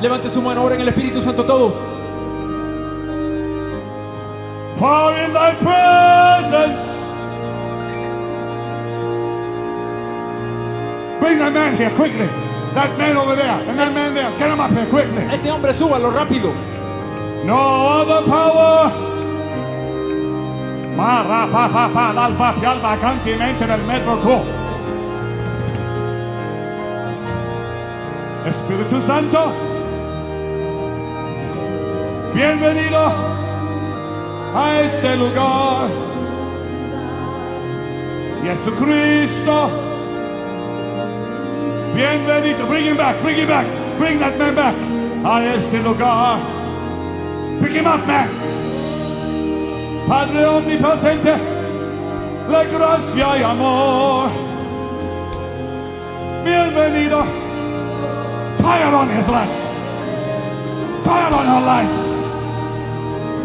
Levante su mano ahora en el Espíritu Santo todos. For in thy presence. Bring that man here quickly. That man over there and that man there. Get him up here quickly. Ese hombre súbalo rápido. No other power. Ma ra pa pa pa l'alfa pialba canti mente nel metro co. Espíritu Santo. Bienvenido a este lugar. Jesucristo. Bienvenido. Bring him back. Bring him back. Bring that man back. A este lugar. Pick him up, man. Padre omnipotente, la gracia y amor. Bienvenido. Fire on his life. Fire on her life.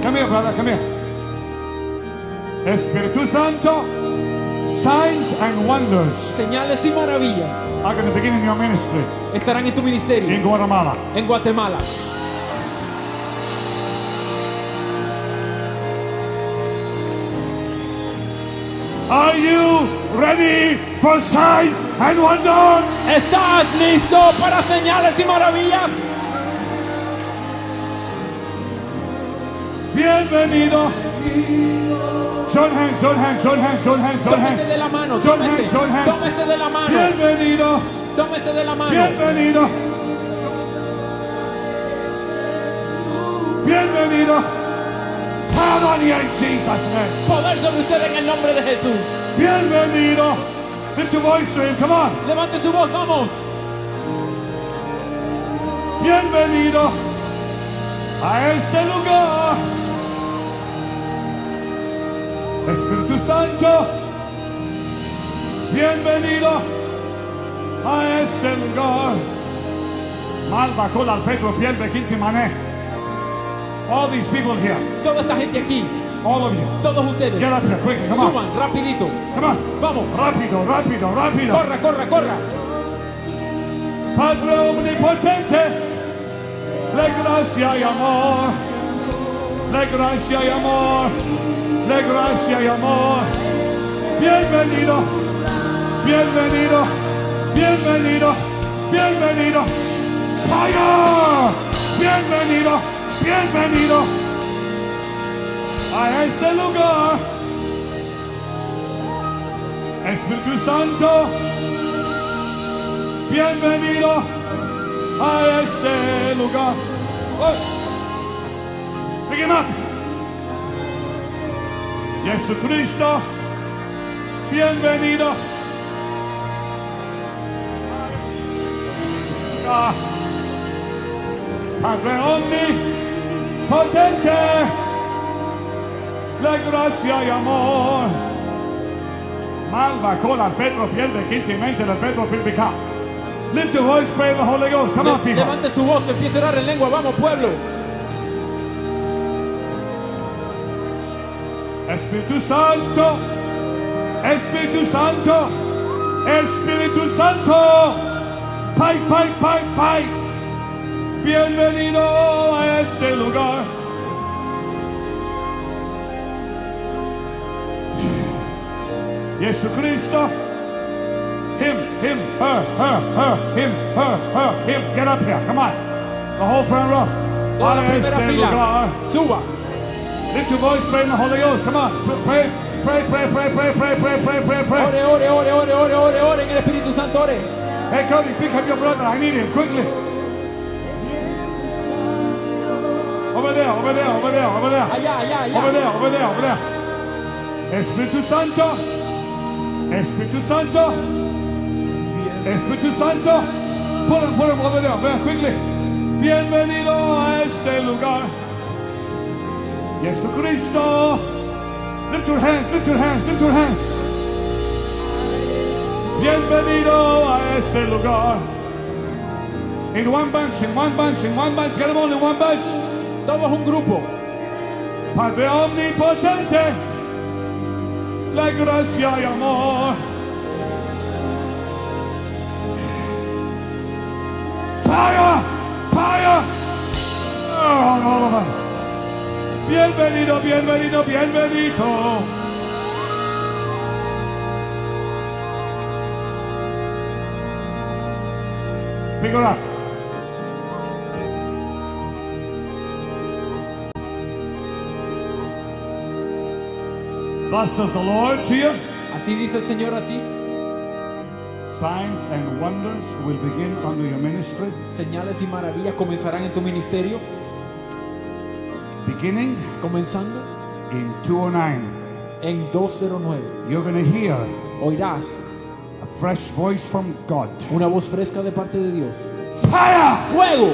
Come here, brother, come here. Espíritu Santo, signs and wonders Señales y maravillas are going to begin in your ministry estarán en tu ministerio in Guatemala. en Guatemala. Are you ready for signs and wonders? ¿Estás listo para señales y maravillas? Bienvenido. Hands, son hands, son hands, son hands, son Tómese hands. de la mano, tómese, hands, son hands. tómese de la mano, Bienvenido, tómese de la mano. bienvenido. Bienvenido. Power on you in Jesus' name. Poder sobre usted en el nombre de Jesús. Bienvenido. Lift your voice to him, come on. Levante su voz, vamos. Bienvenido a este lugar. Espíritu Santo, bienvenido a este lugar. Malva con alfetro piel de quinti mané. All these people here, Toda esta gente aquí, all of you, todos ustedes, get up here quickly, come on, suban rapidito. come on. Vamos, Rápido, rápido, rápido. corra, corra, corra. Padre omnipotente, le gracia y amor, le gracia y amor, le gracia y amor. Bienvenido, bienvenido, bienvenido, bienvenido. Fire, bienvenido, bienvenido a este lugar. Espíritu Santo. Bienvenido a este lugar. Oh. Jesucristo, bienvenido. Padre omnipotente, la gracia y amor. Malva cola Pedro pierde quintimente la Pedro. Lift your voice, pray the Holy Ghost. Come on, people. levante su voz, empiece a orar en lengua. Vamos, pueblo. Espíritu Santo, Espíritu Santo, Espíritu Santo, Pai, Pai, Pai, Pai, bienvenido a este lugar. Jesucristo, him, him, her, her, her, him, her, her, him. Get up here, come on. The whole front row. A este lugar. Suba. Lift your voice, pray in the Holy Ghost. Come on. Pray, pray, pray, pray, pray, pray, pray, pray, pray, pray. Ore, ore, ore, ore, ore, ore, ore en el Espíritu Santo, ore. Hey, Cody, pick up your brother. I need him quickly. Over there, over there, over there, over there. Allá, allá, Over allá. there, over there, over there. Espíritu Santo. Espíritu Santo. Espíritu Santo. Put him, put him over there, over there, quickly. Bienvenido a este lugar. Jesucristo. Lift your hands, lift your hands, lift your hands. Bienvenido a este lugar. In one bunch, in one bunch, in one bunch. Get them all in one bunch. Todos un grupo. Padre omnipotente, la gracia y amor. Fire! Fire! Oh. Bienvenido, bienvenido, bienvenido. Up. Thus says the Lord to you. Así dice el Señor a ti. Signs and wonders will begin under your ministry. Señales y maravillas comenzarán en tu ministerio. Beginning Comenzando in 209. en 209. You're going to hear Oirás a fresh voice from God. una voz fresca de parte de Dios. Fire! ¡Fuego!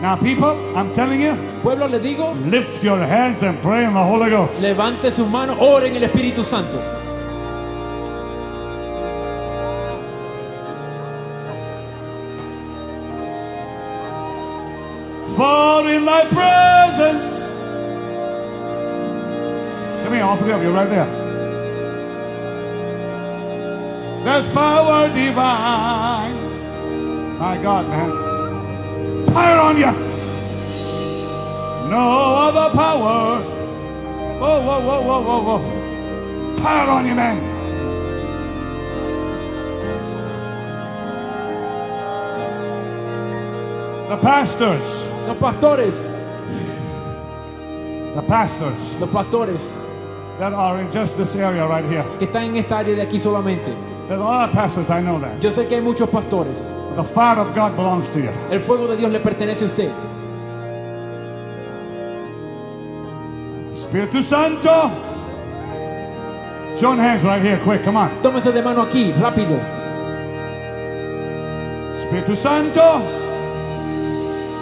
Now, people, I'm telling you, Pueblo, le digo, lift your hands and pray in the Holy Ghost. levante sus manos, ore en el Espíritu Santo. Fall in thy presence. Come here, all three of you, right there. There's power divine. My God, man. Fire on you. No other power. Whoa, whoa, whoa, whoa, whoa, whoa. Fire on you, man. The pastors. Los pastores, The pastors los pastores that are in just this area right here. que están en esta área de aquí solamente. There's a lot of pastors, I know that. Yo sé que hay muchos pastores. The fire of God belongs to you. El fuego de Dios le pertenece a usted. Espíritu Santo. Join hands right here, quick, come on. Tómese de mano aquí, rápido. Espíritu Santo.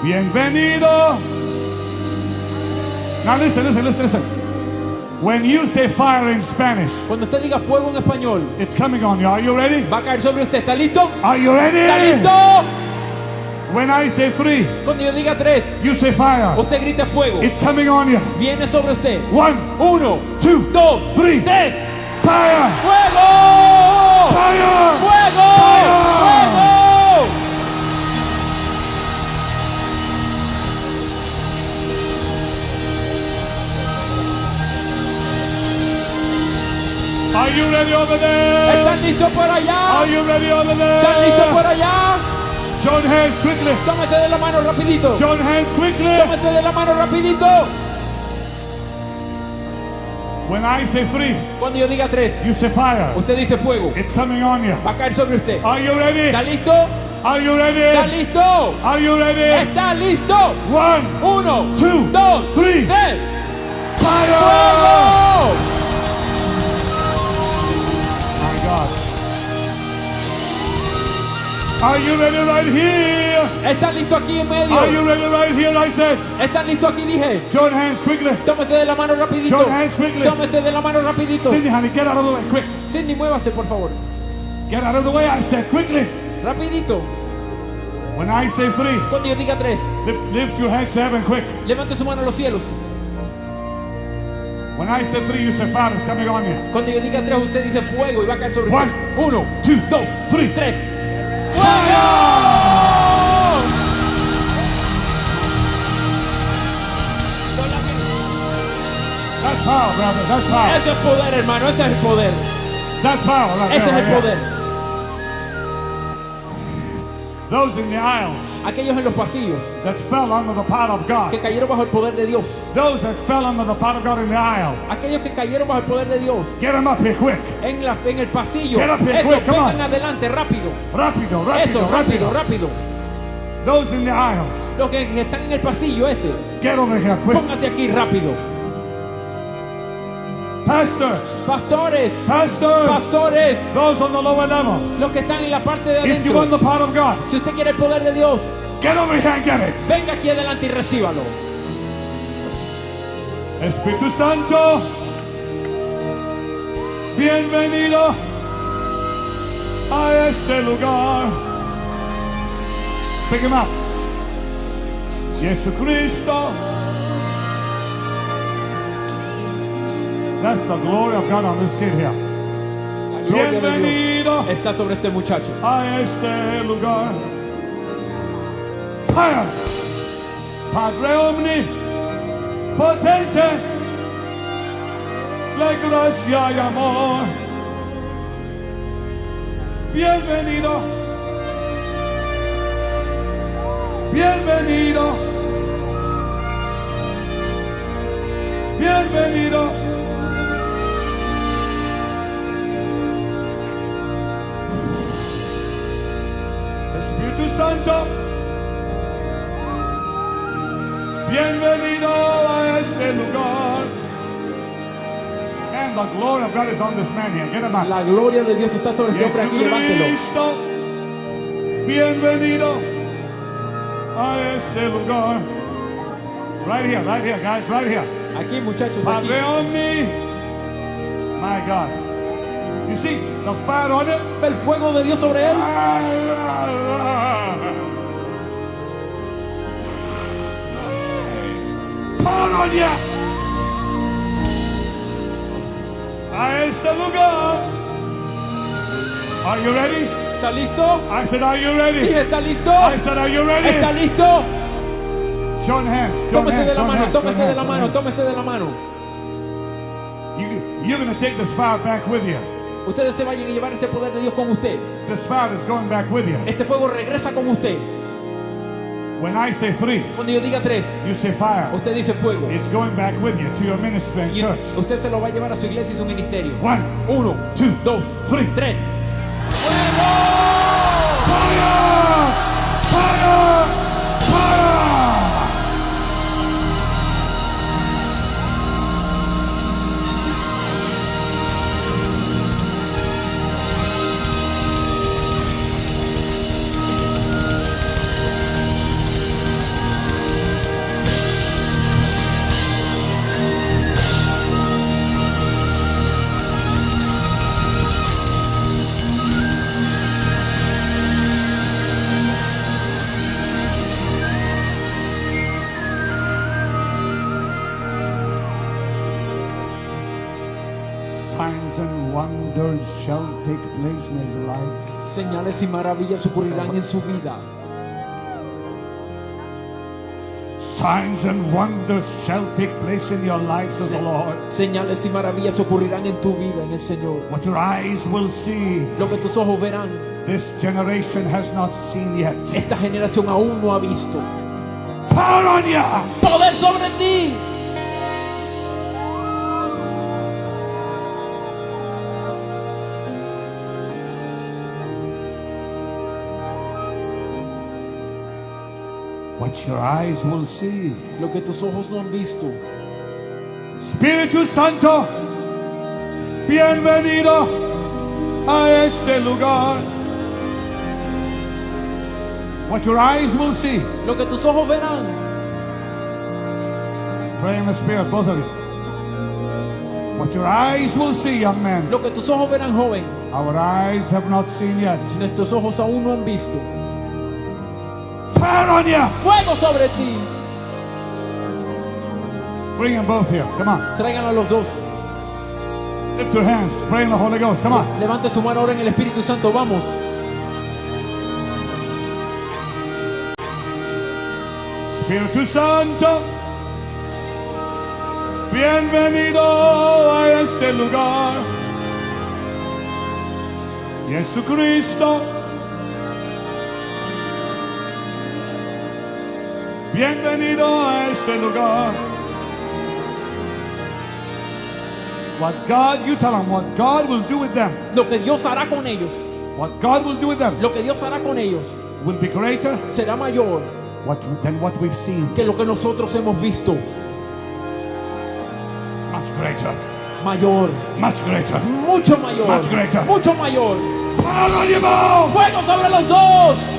Bienvenido. Now listen, listen, listen, listen. When you say fire in Spanish, Cuando usted diga fuego en español, it's coming on you. Are you ready? va a caer sobre usted. ¿Está listo? Are you ¿Está ready? listo? When I say three, Cuando yo diga tres, you say fire. usted grita fuego. It's coming on you. Viene sobre usted. One, Uno, two, dos, three. tres. Fire! ¡Fuego! Fire! ¡Fuego! ¡Fuego! ¿Están listos por allá? Are you ready over ¿Están listos por allá? Join hands quickly. Tómese de la mano rapidito. Join hands quickly. Tómese de la mano rapidito. When I say three, Cuando yo diga tres, you say fire. usted dice fuego. It's coming on you. Va a caer sobre usted. Are you ready? ¿Está listo? Are you ¿Está ready? listo? Are you ready? ¿Está listo? One, Uno, two, dos, three. tres. fire! ¡Fuego! God. Are you ready right here? ¿Están listos aquí en Are you medio? ready right here? I said. ¿Están listos aquí? Dije. Join hands quickly. Tómese de la mano rapidito. Join hands quickly. Tómese de la mano rapidito. Cindy, honey, get out of the way, quick. Cindy, muévase, por favor. Get out of the way, I said, quickly. Rapidito. When I say three, Cuando yo diga tres, lift, lift your hands to heaven, quick. levante su mano a los cielos. When I say three, you say fire is coming on you. Cuando yo diga tres, usted dice fuego y va a caer sobre One, usted. Uno, two, dos, three. tres. ¡Fuego! That's power, brother. That's power. Ese es poder, hermano. Ese es el poder. That's power. Right Ese es el poder. Those in the aisles Aquellos en los pasillos that fell under the power of que cayeron bajo el poder de Dios. Those that fell under the power of God in the aisle. Aquellos que cayeron bajo el poder de Dios. Get them up here quick. En, la, en el pasillo. Get up here Eso, quick, come vengan on. adelante, rápido. Rápido, rápido, Eso, rápido, rápido. Those in the aisles. Los que, que están en el pasillo ese, Get over here quick. pónganse aquí rápido. Pastors. Pastores, Pastors. pastores, Those on the lower level. los que están en la parte de If you want adentro. the power of God, Si usted quiere el poder de Dios, get over here and get it. venga aquí adelante y recíbalo. Espíritu Santo, bienvenido a este lugar. Pick him up. Jesucristo. That's the glory of God on this kid here. Ahí gloria de Bienvenido. Dios está sobre este muchacho. a este lugar. Fire. Padre omni, potente, la gracia y amor. Bienvenido. Bienvenido. Bienvenido. Santo, bienvenido a este lugar. And the glory of God is on this man here. Get him. La gloria de Dios está sobre este hombre aquí, levántelo. Bienvenido a este lugar. Right here, right here, guys, right here. Aquí, muchachos, aquí. Padre omni. My God. You see the fire on it? El fuego de Dios sobre él. Polonia a este lugar. Are you ready? ¿Está listo? I said, Are you ready? ¿está listo? I said, Are you ready? ¿Está listo? Join hands. Join Tómese de la mano, tómese de la mano, tómese de la mano. You, you're going to take this fire back with you. Ustedes se vayan a llevar este poder de Dios con usted. This fire is going back with you. Este fuego regresa con usted. When I say three, Cuando yo diga tres, you say fire. usted dice fuego. It's going back with you to your ministry and church. usted se lo va a llevar a su iglesia y su ministerio. One, Uno, two, dos, three. tres. Fire! Take place in his life. Señales y maravillas ocurrirán en su vida. Signs and wonders shall take place in your life, says the Lord. Señales y maravillas ocurrirán en tu vida, en el Señor. What your eyes will see, Lo que tus ojos verán, this generation has not seen yet. esta generación aún no ha visto. Power on you! Poder sobre ti. What your eyes will see. Lo que tus ojos no han visto. Espíritu Santo, bienvenido a este lugar. What your eyes will see. Lo que tus ojos verán. Pray in the Spirit, both of you. What your eyes will see, young man. Lo que tus ojos verán, joven. Our eyes have not seen yet. Nuestros ojos aún no han visto. Fire on you! Fuego sobre ti. Bring them both here. Come on. Traigan a los dos. Lift your hands. Pray in the Holy Ghost. Come on. Levante su mano ahora en el Espíritu Santo. Vamos. Espíritu Santo, bienvenido a este lugar. Jesucristo, bienvenido a este lugar. What God, you tell them what God will do with them. Lo que Dios hará con ellos. What God will do with them Lo que Dios hará con ellos will be greater será mayor what, than what we've seen. que lo que nosotros hemos visto. Much greater, Mayor. much greater. Mucho mayor. Much greater. Mucho mayor. Fuego sobre los dos.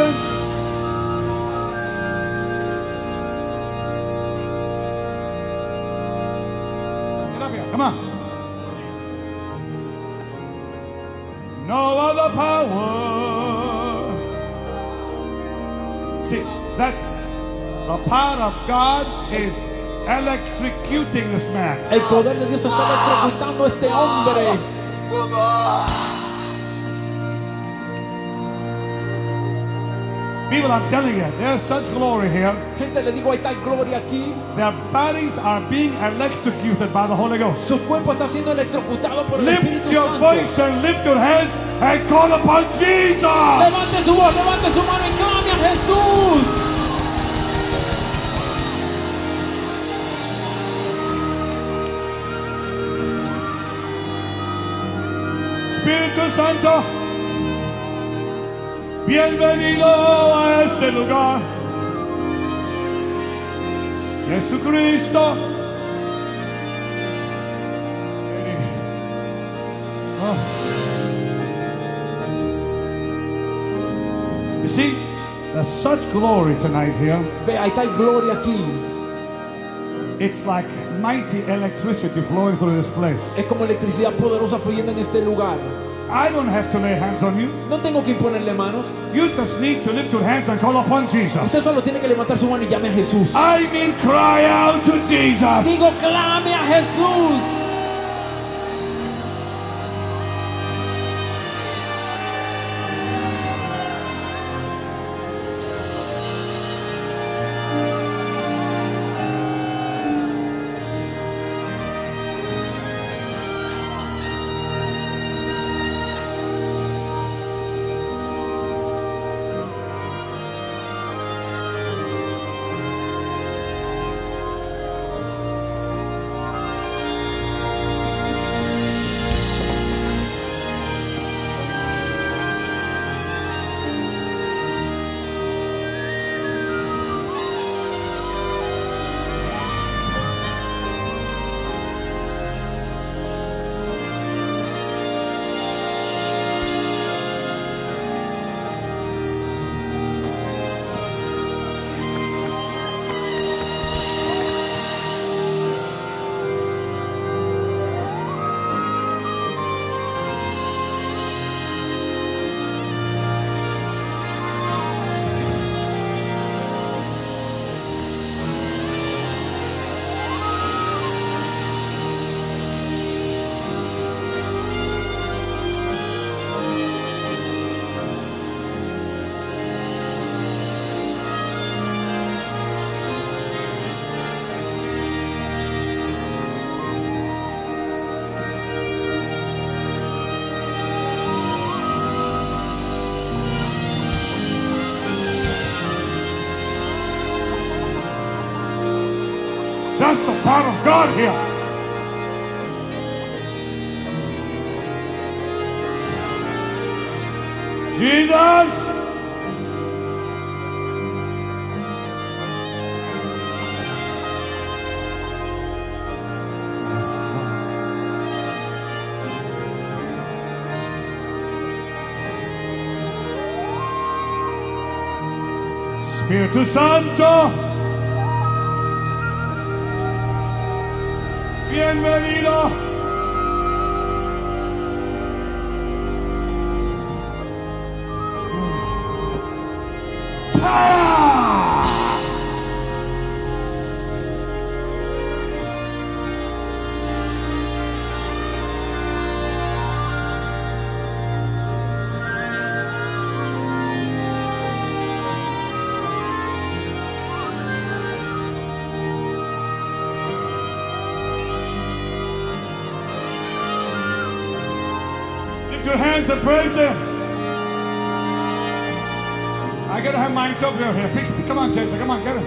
Presence Get up here, come on. No other power See, that the power of God is electrocuting this man. El poder de Dios está electrocutando a este hombre. People, I'm telling you, there's such glory here. Gente, le digo, hay tal gloria aquí. Their bodies are being electrocuted by the Holy Ghost. Su cuerpo está siendo electrocutado por el Lift Espíritu your Santo. voice and lift your hands and call upon Jesus. Levante su voz, levante su mano y clame a Jesús. Espíritu Santo, bienvenido a este lugar. Jesucristo. Oh. You see, there's such glory tonight here. Ve, hay tal gloria aquí. It's like mighty electricity flowing through this place. Es como electricidad poderosa fluyendo en este lugar. I don't have to lay hands on you. No tengo que imponerle manos. You just need to lift your hands and call upon Jesus. Usted solo tiene que levantar su mano y llame a Jesús. I mean, cry out to Jesus. Digo, clame a Jesús. That's the power of God here. Jesus. Espíritu Santo. Bienvenido. Lift your hands and praise Him. I gotta have my interpreter here. Pick, come on, Jason. Come on, get him.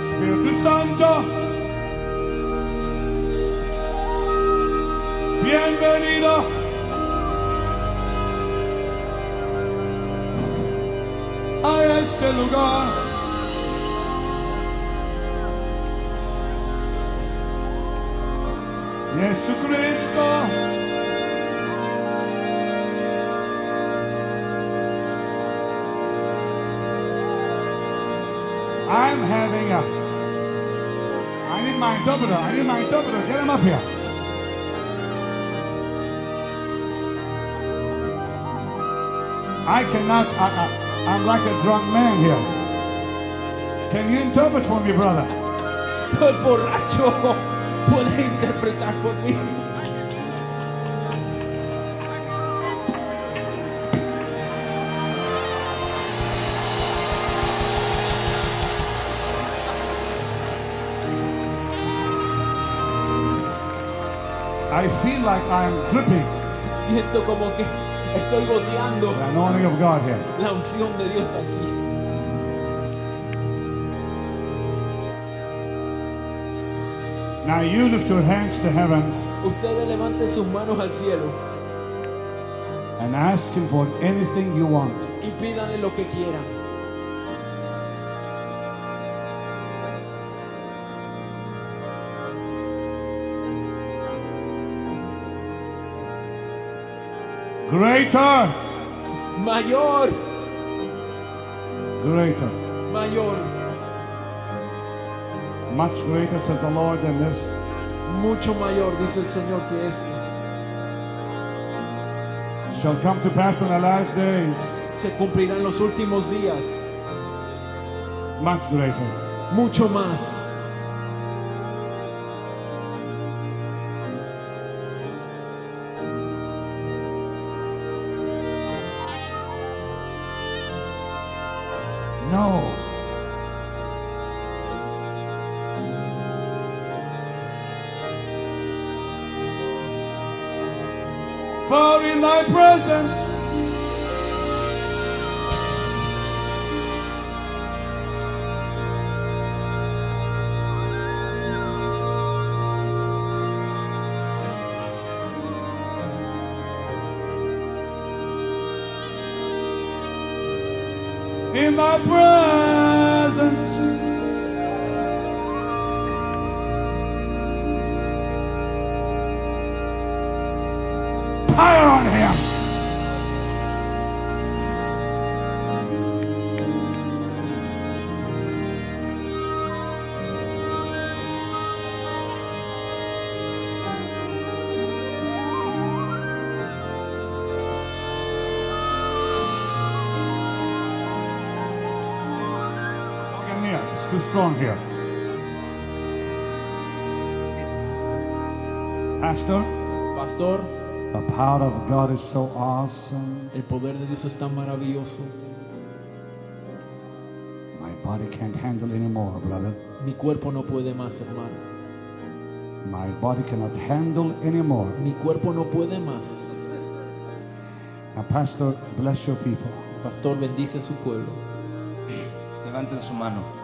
Espíritu Santo. Bienvenido. A este lugar. I need my interpreter. Get him up here. I cannot, I, I, I'm like a drunk man here. Can you interpret for me, brother? Estoy borracho. Puedes interpretar conmigo. I feel like I'm dripping Siento como que estoy goteando the anointing of God here. la unción de Dios aquí. Now you lift your hands to heaven Ustedes levanten sus manos al cielo and ask Him for anything you want. y pídanle lo que quieran. Greater, Mayor, greater, mayor, much greater, says the Lord, than this. mucho mayor, dice el Señor, que esto. Shall come to pass in the last days. Se cumplirá en los últimos días. Much greater. Mucho más. For in thy presence It's too strong here. Pastor, Pastor, the power of God is so awesome. el poder de Dios es tan maravilloso. My body can't handle anymore, brother. Mi cuerpo no puede más, hermano. My body cannot handle anymore. Mi cuerpo no puede más. Now, Pastor, bless your people. Pastor, bendice a su pueblo. Levanten su mano.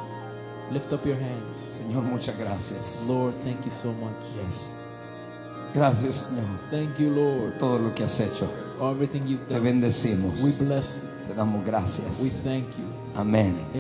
Lift up your hands. Señor, muchas gracias. Lord, thank you so much. Yes. Gracias, Señor, Thank you, Lord, por todo lo que has hecho. everything you've Te done. bendecimos. We bless you. Te damos We gracias. thank you. Amén.